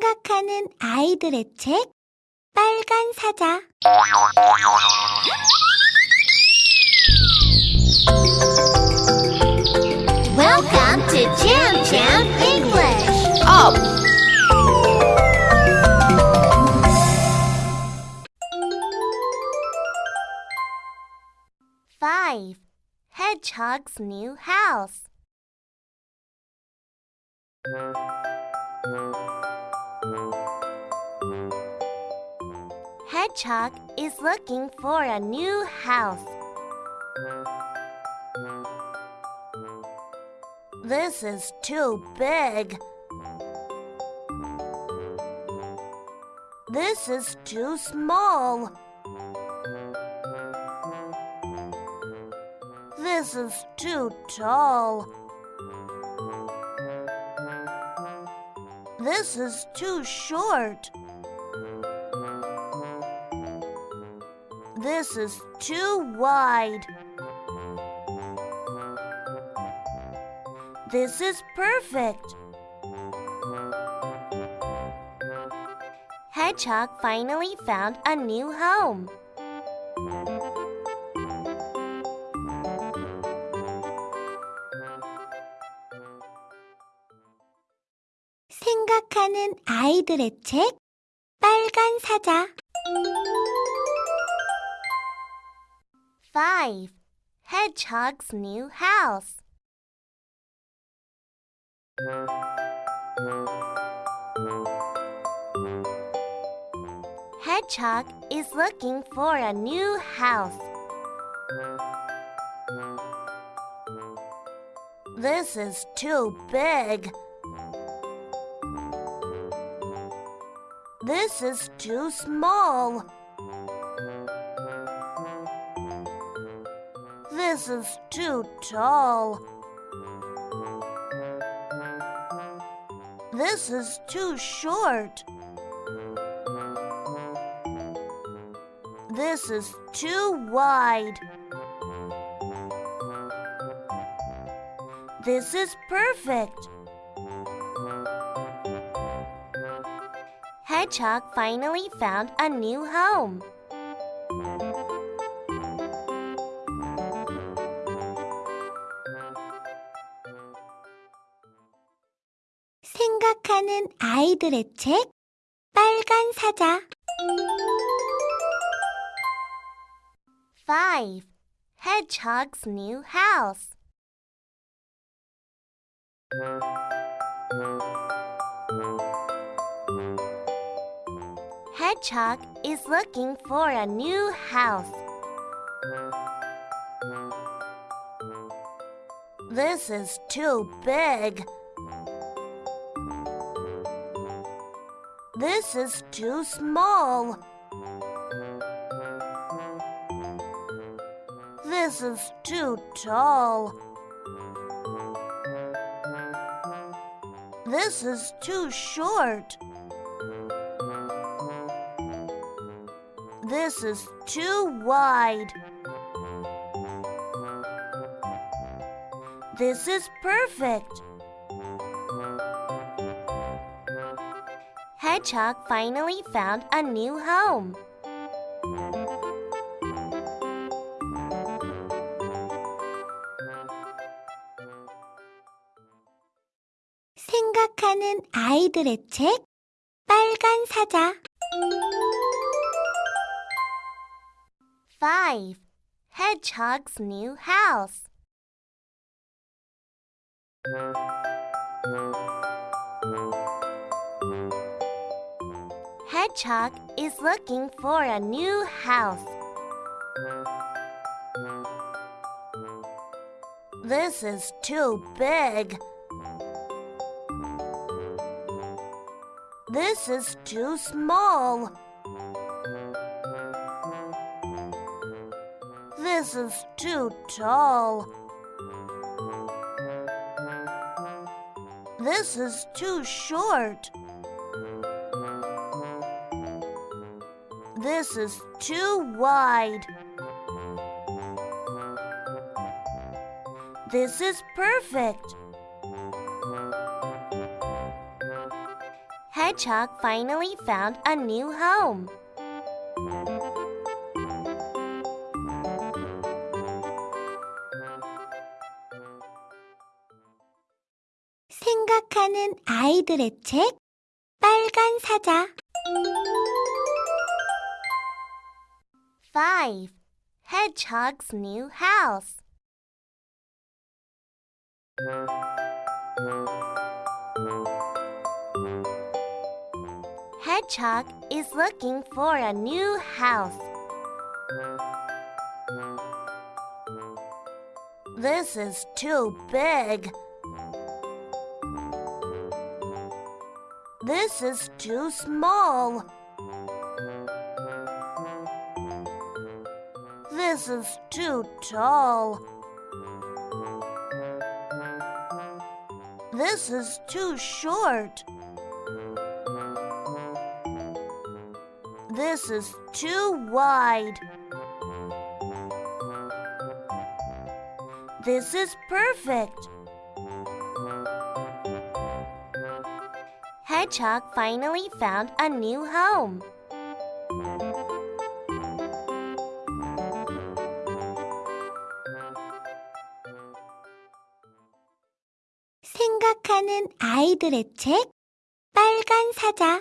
생각하는 아이들의 책 빨간 사자 Welcome to Jam Jam English. Up! Five. Hedgehog's new house. Hedgehog is looking for a new house. This is too big. This is too small. This is too tall. This is too short. This is too wide. This is perfect. Hedgehog finally found a new home. 생각하는 아이들의 책 빨간 사자 5. Hedgehog's new house Hedgehog is looking for a new house. This is too big. This is too small. This is too tall. This is too short. This is too wide. This is perfect. Hedgehog finally found a new home. 생각하는 아이들의 책 빨간 사자 5. Hedgehog's new house Hedgehog is looking for a new house. This is too big. This is too small. This is too tall. This is too short. This is too wide. This is perfect. Hedgehog finally found a new home. 생각하는 아이들의 책 빨간 사자 5. Hedgehog's new house Hedgehog is looking for a new house. This is too big. This is too small. This is too tall. This is too short. This is too wide. This is perfect. Hedgehog finally found a new home. 생각하는 아이들의 책 빨간 사자 5. Hedgehog's new house. Hedgehog is looking for a new house. This is too big. This is too small. This is too tall. This is too short. This is too wide. This is perfect. Hedgehog finally found a new home. 생각하는 아이들의 책 빨간 사자